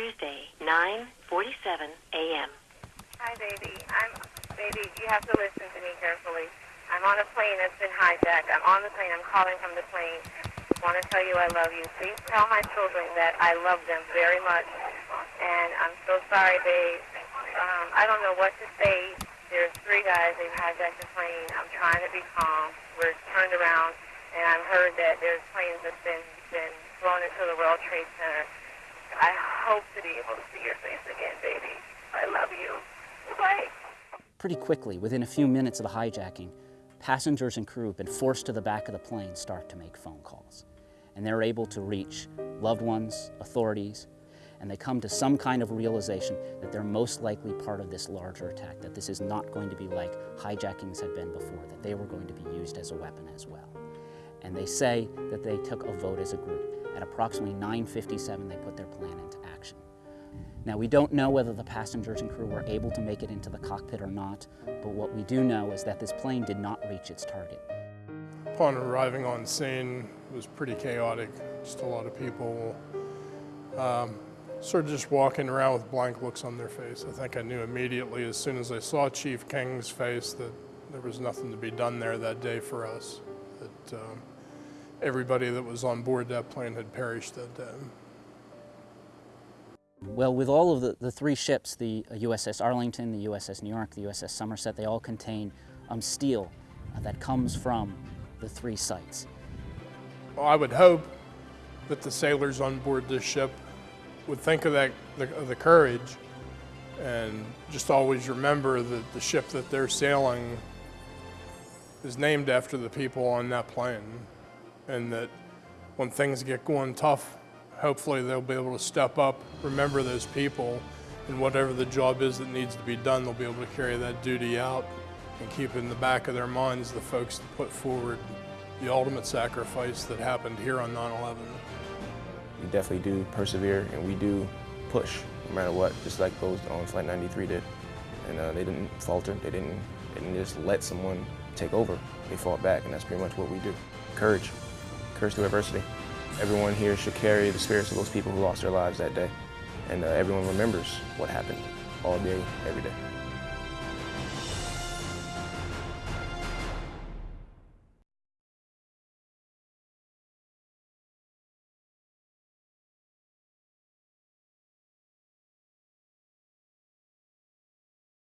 Tuesday, 9:47 a.m. Hi, baby. I'm baby. You have to listen to me carefully. I'm on a plane that's been hijacked. I'm on the plane. I'm calling from the plane. I want to tell you I love you. Please tell my children that I love them very much. And I'm so sorry, babe. Um, I don't know what to say. There's three guys. They've hijacked the plane. I'm trying to be calm. We're turned around, and I've heard that there's planes that's been been flown into the World Trade Center. I hope to be able to see your face again, baby. I love you. Bye. Pretty quickly, within a few minutes of the hijacking, passengers and crew have been forced to the back of the plane start to make phone calls. And they're able to reach loved ones, authorities, and they come to some kind of realization that they're most likely part of this larger attack, that this is not going to be like hijackings had been before, that they were going to be used as a weapon as well. And they say that they took a vote as a group. At approximately 9.57, they put their plan into action. Now, we don't know whether the passengers and crew were able to make it into the cockpit or not, but what we do know is that this plane did not reach its target. Upon arriving on scene, it was pretty chaotic, just a lot of people um, sort of just walking around with blank looks on their face. I think I knew immediately as soon as I saw Chief King's face that there was nothing to be done there that day for us, everybody that was on board that plane had perished that day. Well, with all of the, the three ships, the USS Arlington, the USS New York, the USS Somerset, they all contain um, steel uh, that comes from the three sites. Well, I would hope that the sailors on board this ship would think of that, the, of the courage and just always remember that the ship that they're sailing is named after the people on that plane and that when things get going tough, hopefully they'll be able to step up, remember those people, and whatever the job is that needs to be done, they'll be able to carry that duty out and keep in the back of their minds the folks that put forward the ultimate sacrifice that happened here on 9-11. We definitely do persevere and we do push no matter what, just like those on Flight 93 did. And uh, they didn't falter, they didn't, they didn't just let someone take over. They fought back and that's pretty much what we do. Courage, courage through adversity. Everyone here should carry the spirits of those people who lost their lives that day. And uh, everyone remembers what happened all day, every day.